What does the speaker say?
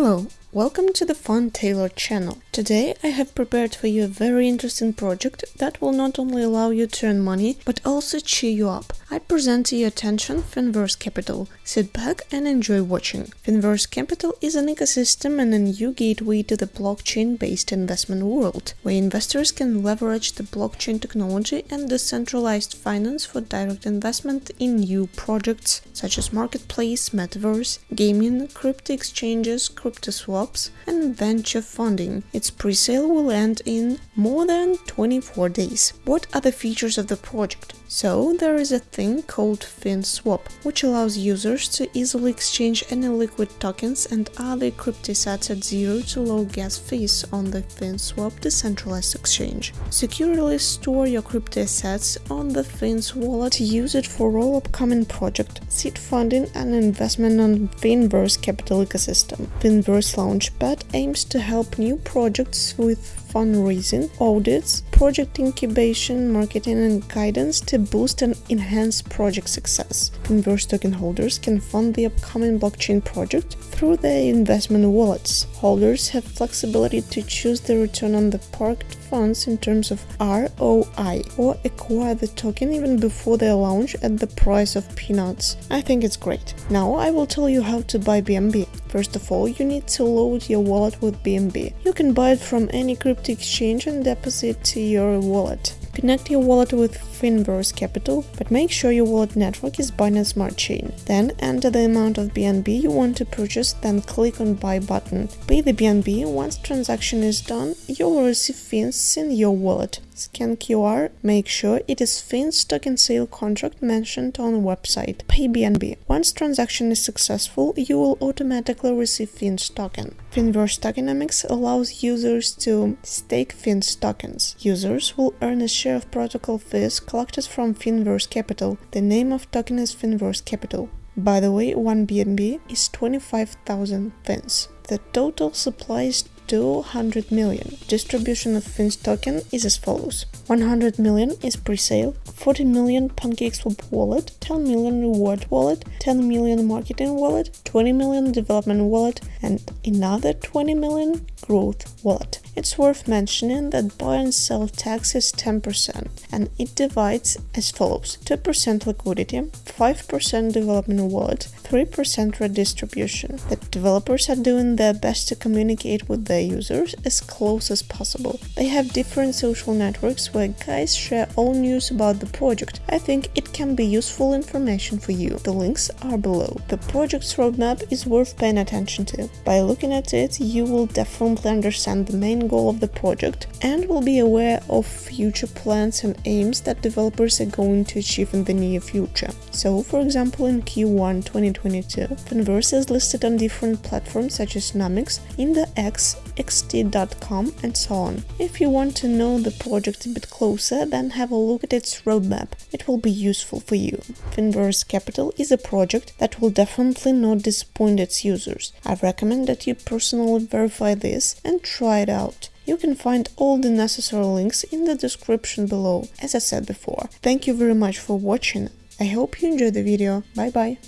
Hello, welcome to the Fun Taylor channel. Today I have prepared for you a very interesting project that will not only allow you to earn money, but also cheer you up. I present to your attention Finverse Capital. Sit back and enjoy watching. Finverse Capital is an ecosystem and a new gateway to the blockchain-based investment world, where investors can leverage the blockchain technology and decentralized finance for direct investment in new projects such as marketplace, metaverse, gaming, crypto exchanges, crypto swaps, and venture funding. Its pre-sale will end in more than 24 days. What are the features of the project? So, there is a thing called FinSwap, which allows users to easily exchange any liquid tokens and other crypto assets at zero to low gas fees on the FinSwap decentralized exchange. Securely store your crypto assets on the Fins wallet use it for all upcoming projects, seed funding and investment on Finverse capital ecosystem. Finverse Launchpad aims to help new projects with fundraising, audits, project incubation, marketing and guidance to boost and enhance project success. Finverse token holders can fund the upcoming blockchain project through their investment wallets. Holders have flexibility to choose the return on the parked funds in terms of ROI or acquire the token even before their launch at the price of peanuts. I think it's great. Now I will tell you how to buy BNB. First of all, you need to load your wallet with BNB. You can buy it from any crypto exchange and deposit to your wallet. Connect your wallet with Finverse Capital, but make sure your wallet network is Binance Smart Chain. Then enter the amount of BNB you want to purchase, then click on Buy button. Pay the BNB. Once transaction is done, you will receive fins in your wallet. Scan QR, make sure it is Fins token sale contract mentioned on website. Pay BNB. Once transaction is successful, you will automatically receive Fins token. Finverse Tokenomics allows users to stake Fins tokens. Users will earn a share of protocol fees collected from Finverse Capital. The name of token is Finverse Capital. By the way, 1 BNB is 25,000 fins. The total supply is 200 million. Distribution of Fins token is as follows. 100 million is pre-sale, 40 million PancakeSwap wallet, 10 million reward wallet, 10 million marketing wallet, 20 million development wallet, and another 20 million growth wallet. It's worth mentioning that buy and sell tax is 10% and it divides as follows 2% liquidity, 5% development wallet, 3% redistribution. The developers are doing their best to communicate with their users as close as possible. They have different social networks where guys share all news about the project. I think it can be useful information for you. The links are below. The project's roadmap is worth paying attention to. By looking at it, you will definitely understand the main goal of the project and will be aware of future plans and aims that developers are going to achieve in the near future. So, for example, in Q1 2022, Finverse is listed on different platforms such as Nomics, IndeX, xt.com and so on. If you want to know the project a bit closer, then have a look at its roadmap. It will be useful for you. Finverse Capital is a project that will definitely not disappoint its users. I recommend that you personally verify this and try it out. You can find all the necessary links in the description below, as I said before. Thank you very much for watching. I hope you enjoyed the video. Bye bye.